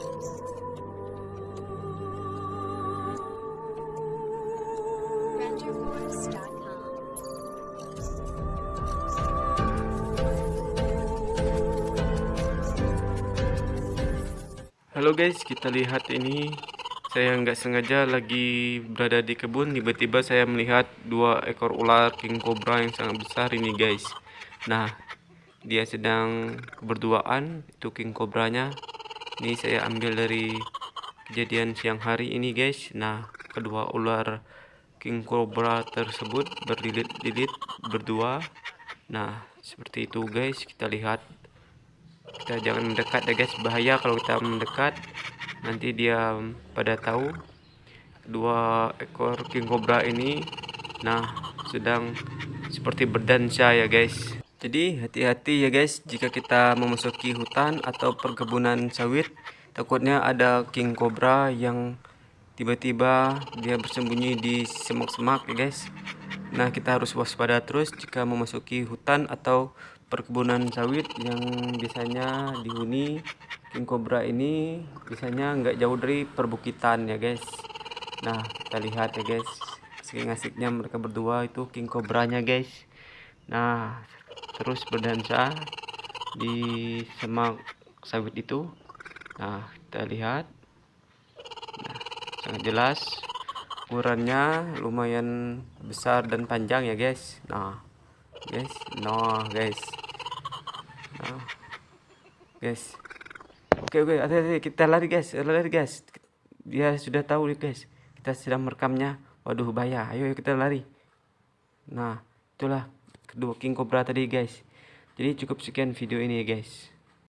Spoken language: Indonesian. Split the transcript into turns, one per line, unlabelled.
Halo guys, kita lihat ini saya nggak sengaja lagi berada di kebun tiba-tiba saya melihat dua ekor ular king cobra yang sangat besar ini guys. Nah, dia sedang berduaan itu king cobranya. Ini saya ambil dari kejadian siang hari ini guys. Nah, kedua ular king cobra tersebut berlilit-lilit berdua. Nah, seperti itu guys, kita lihat. Kita jangan mendekat ya guys. Bahaya kalau kita mendekat. Nanti dia pada tahu. Dua ekor king cobra ini nah sedang seperti berdansa ya guys jadi hati-hati ya guys jika kita memasuki hutan atau perkebunan sawit takutnya ada king cobra yang tiba-tiba dia bersembunyi di semak-semak ya guys. Nah kita harus waspada terus jika memasuki hutan atau perkebunan sawit yang biasanya dihuni king cobra ini biasanya nggak jauh dari perbukitan ya guys. Nah kita lihat ya guys asik-asiknya mereka berdua itu king cobranya guys. Nah terus berdansa di semak sawit itu. Nah kita lihat. Nah, sangat jelas. Ukurannya lumayan besar dan panjang ya guys. Nah guys. Nah guys. Nah guys. Oke oke. Hati-hati. Kita lari guys. Lari guys. Dia sudah tahu nih guys. Kita sedang merekamnya. Waduh bahaya. Ayo, ayo kita lari. Nah itulah kedua king cobra tadi guys. Jadi cukup sekian video ini ya guys